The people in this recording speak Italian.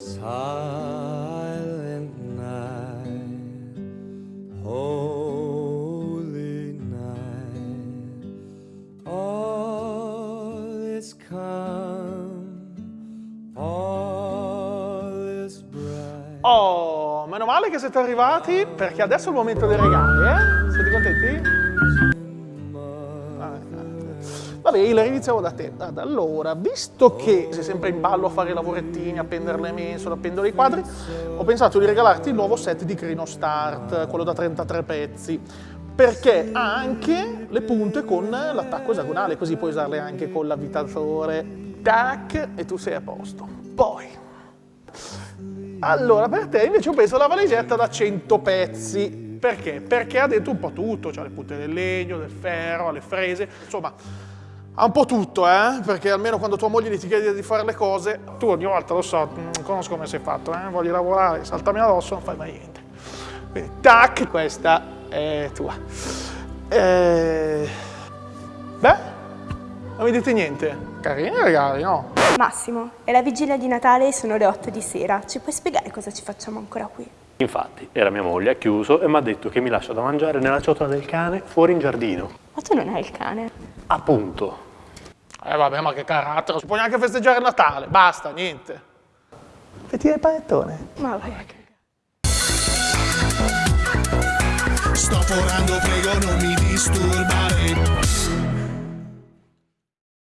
Silent night, holy night, all is calm, all is bright. Oh, meno male che siete arrivati perché adesso è il momento dei regali, eh? Siete contenti? Vabbè, Hilary, iniziamo da te. Ad allora, visto che sei sempre in ballo a fare i lavorettini, a pendere le mensole, a pendere i quadri, ho pensato di regalarti il nuovo set di Crino Start, quello da 33 pezzi, perché ha anche le punte con l'attacco esagonale, così puoi usarle anche con l'avvitatore. Tac, e tu sei a posto. Poi, allora, per te invece ho preso la valigetta da 100 pezzi. Perché? Perché ha dentro un po' tutto, cioè le punte del legno, del ferro, le frese, insomma, ha un po' tutto, eh? Perché almeno quando tua moglie ti chiede di fare le cose, tu ogni volta lo so, mm, conosco come sei fatto, eh? Voglio lavorare, saltami addosso, non fai mai niente. Quindi, tac, questa è tua. Eh... Beh, non mi dite niente. Carini regali, no? Massimo, è la vigilia di Natale e sono le 8 di sera. Ci puoi spiegare cosa ci facciamo ancora qui? Infatti, era mia moglie, ha chiuso e mi ha detto che mi lascia da mangiare nella ciotola del cane fuori in giardino. Ma tu non hai il cane? Appunto. Eh vabbè, ma che carattere, non si può neanche festeggiare il Natale, basta, niente. Fettine il panettone. Ma vai. Sto forando, prego non mi disturbare